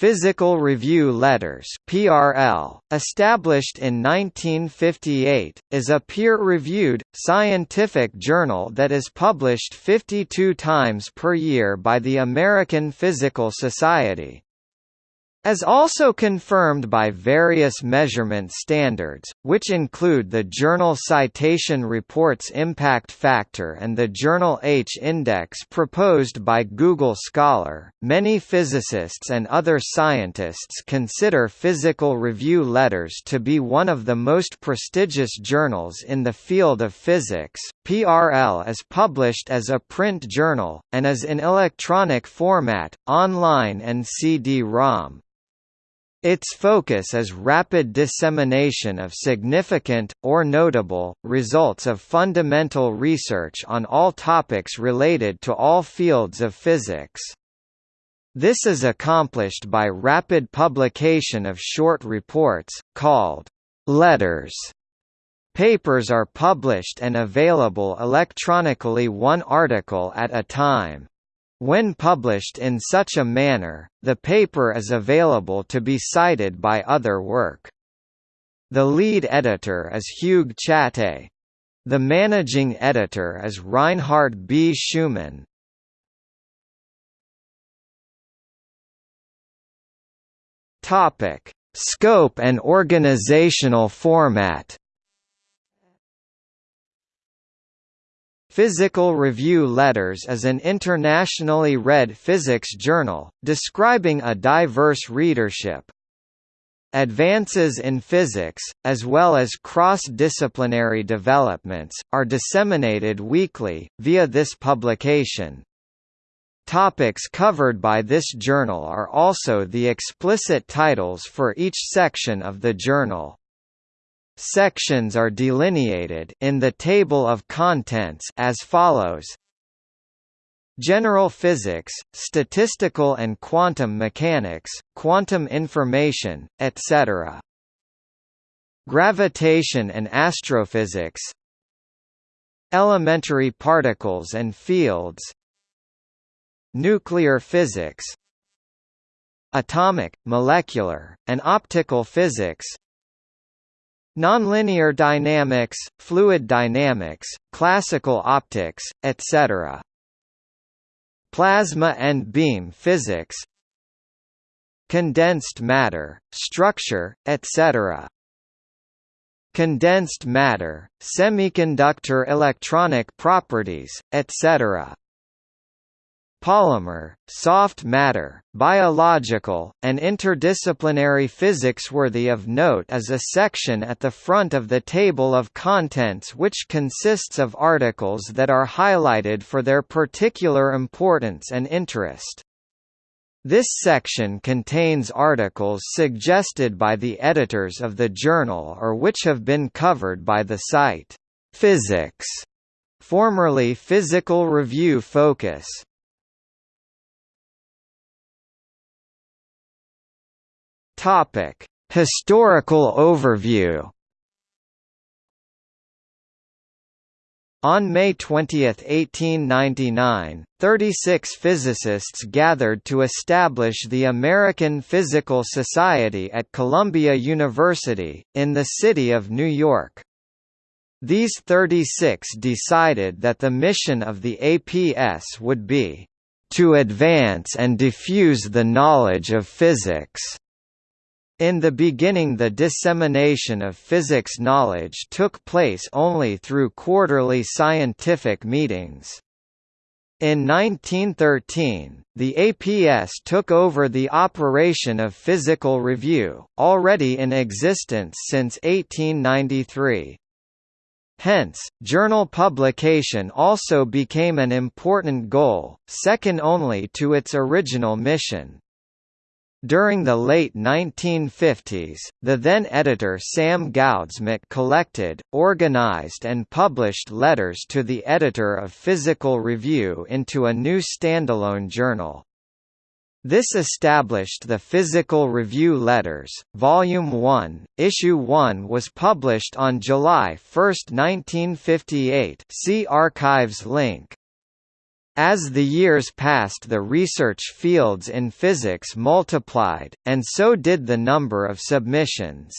Physical Review Letters (PRL), established in 1958, is a peer-reviewed scientific journal that is published 52 times per year by the American Physical Society. As also confirmed by various measurement standards, which include the Journal Citation Reports Impact Factor and the Journal H-index proposed by Google Scholar, many physicists and other scientists consider Physical Review Letters to be one of the most prestigious journals in the field of physics. PRL is published as a print journal, and is in electronic format, online and CD-ROM. Its focus is rapid dissemination of significant, or notable, results of fundamental research on all topics related to all fields of physics. This is accomplished by rapid publication of short reports, called letters. Papers are published and available electronically one article at a time. When published in such a manner, the paper is available to be cited by other work. The lead editor is Hugues Chaté. The managing editor is Reinhard B. Schumann. Topic: Scope and organizational format. Physical Review Letters is an internationally read physics journal, describing a diverse readership. Advances in physics, as well as cross-disciplinary developments, are disseminated weekly, via this publication. Topics covered by this journal are also the explicit titles for each section of the journal. Sections are delineated in the table of contents as follows: General physics, statistical and quantum mechanics, quantum information, etc. Gravitation and astrophysics. Elementary particles and fields. Nuclear physics. Atomic, molecular, and optical physics Nonlinear dynamics, fluid dynamics, classical optics, etc. Plasma and beam physics Condensed matter, structure, etc. Condensed matter, semiconductor electronic properties, etc polymer, soft matter, biological, and interdisciplinary physics. Worthy of note is a section at the front of the table of contents which consists of articles that are highlighted for their particular importance and interest. This section contains articles suggested by the editors of the journal or which have been covered by the site, Physics, formerly Physical Review Focus. Topic: Historical overview. On May 20, 1899, 36 physicists gathered to establish the American Physical Society at Columbia University, in the city of New York. These 36 decided that the mission of the APS would be, "...to advance and diffuse the knowledge of physics." In the beginning the dissemination of physics knowledge took place only through quarterly scientific meetings. In 1913, the APS took over the operation of Physical Review, already in existence since 1893. Hence, journal publication also became an important goal, second only to its original mission. During the late 1950s, the then editor Sam Goudsmit collected, organized and published letters to the editor of Physical Review into a new standalone journal. This established the Physical Review Letters, Volume 1, Issue 1 was published on July 1, 1958 see Archives link. As the years passed the research fields in physics multiplied, and so did the number of submissions.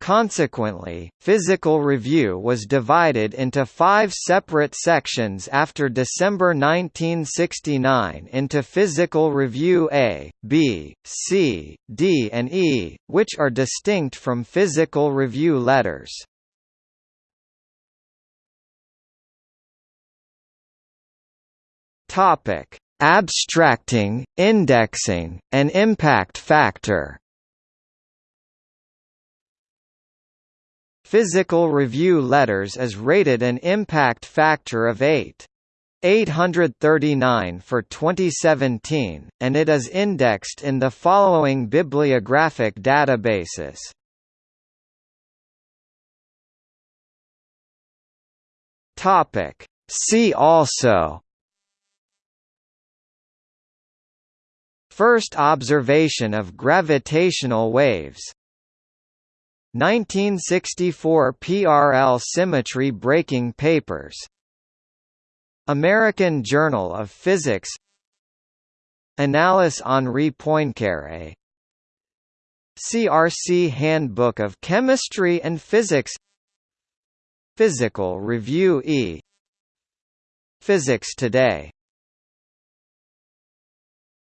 Consequently, Physical Review was divided into five separate sections after December 1969 into Physical Review A, B, C, D and E, which are distinct from Physical Review letters. Abstracting, indexing, and impact factor Physical Review Letters is rated an impact factor of 8. 839 for 2017, and it is indexed in the following bibliographic databases. Topic. See also First observation of gravitational waves. 1964 PRL symmetry breaking papers. American Journal of Physics. Annales Henri Poincaré. CRC Handbook of Chemistry and Physics. Physical Review E. Physics Today